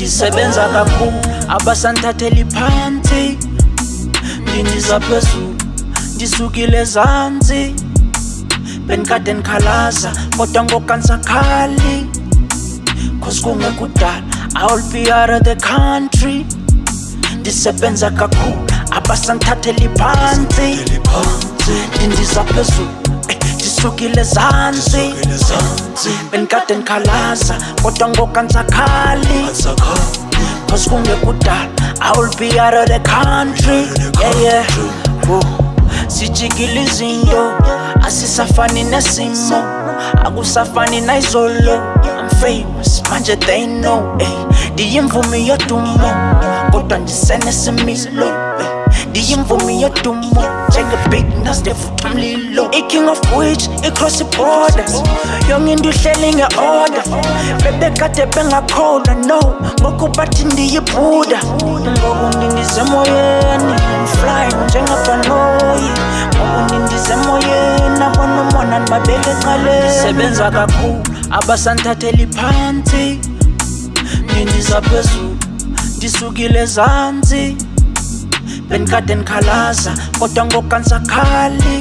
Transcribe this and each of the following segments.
ngisebenza kakhulu abasanthatheli phansi ngindiza phezulu ndisukile zansi benikade ndikhalaza kodwa ngokansa khali cause kungekudala iwill be out of the country ndisebenza kakhulu abasanthatheli phansi ndindiza phezulu ndisukile zansi benikade ndikhalaza kodwa ngoku andisakhali cause kungekudala i will be out of the country yeah yeah Woo. Oh, sijikile izinto asisafani nesimo akusafani naizolo i'm famous manje they know ey eh. ndiyimvumi yodumo kodwa ndisenesimilo ndiyimvumi yedumo njengebigness ndevuthi umlilo iking of which icross iborder yonke into ihleli nge-order bebekade bengakholwa no ngokubathi ndiyibhuda ngoku ndindisemoyeni fly njengabanoyi ngoku ndindisemoyeni abonomona ndibabeke xalenisebenza kakhulu abasandithatheli phantsi ndindiza phezulu ndisukile zantsi benikade nikhalaza kodwa ngoku andisakhali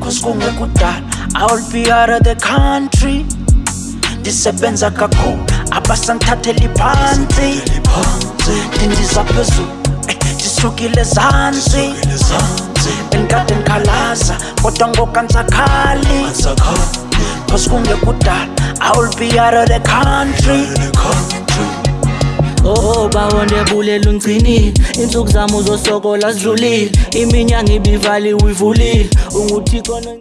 cause kungekudala i'll be out of the country ndisebenza kakhulu abasandithatheli phantsi ndindiza phezulu eh, ndisukile zantsi benikade nikhalaza kodwa ngoku andisakhali cause kungekudala i'll be out of the country bawondebulela ungcinile insuku zami uzosokola zidlulile iminyanga ibivaliwe ivulile unguthixo